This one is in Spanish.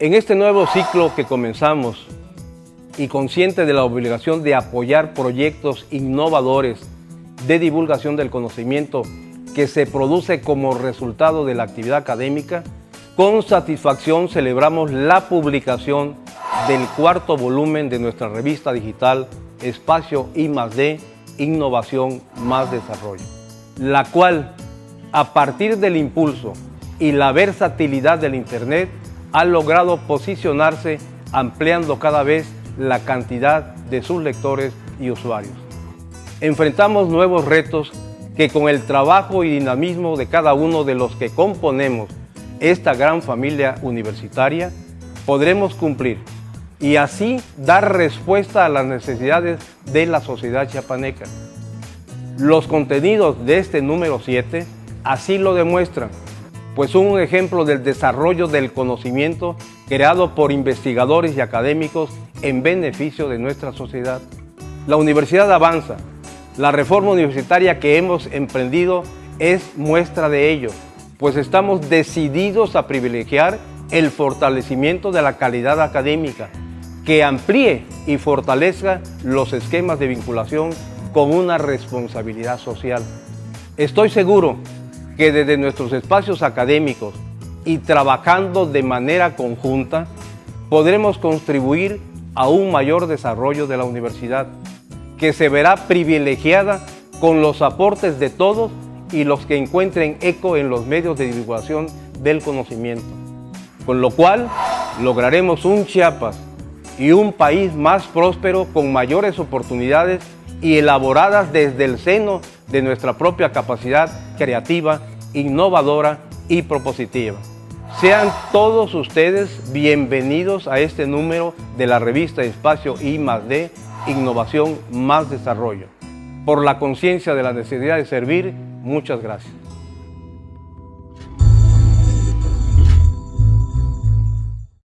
En este nuevo ciclo que comenzamos y consciente de la obligación de apoyar proyectos innovadores de divulgación del conocimiento que se produce como resultado de la actividad académica, con satisfacción celebramos la publicación del cuarto volumen de nuestra revista digital Espacio I D, Innovación más Desarrollo, la cual, a partir del impulso y la versatilidad del Internet, ha logrado posicionarse ampliando cada vez la cantidad de sus lectores y usuarios. Enfrentamos nuevos retos que con el trabajo y dinamismo de cada uno de los que componemos esta gran familia universitaria podremos cumplir y así dar respuesta a las necesidades de la sociedad chiapaneca. Los contenidos de este número 7 así lo demuestran pues un ejemplo del desarrollo del conocimiento creado por investigadores y académicos en beneficio de nuestra sociedad. La universidad avanza. La reforma universitaria que hemos emprendido es muestra de ello, pues estamos decididos a privilegiar el fortalecimiento de la calidad académica, que amplíe y fortalezca los esquemas de vinculación con una responsabilidad social. Estoy seguro que desde nuestros espacios académicos y trabajando de manera conjunta, podremos contribuir a un mayor desarrollo de la universidad, que se verá privilegiada con los aportes de todos y los que encuentren eco en los medios de divulgación del conocimiento. Con lo cual, lograremos un Chiapas y un país más próspero con mayores oportunidades y elaboradas desde el seno de nuestra propia capacidad creativa, innovadora y propositiva. Sean todos ustedes bienvenidos a este número de la revista Espacio I D, Innovación más Desarrollo. Por la conciencia de la necesidad de servir, muchas gracias.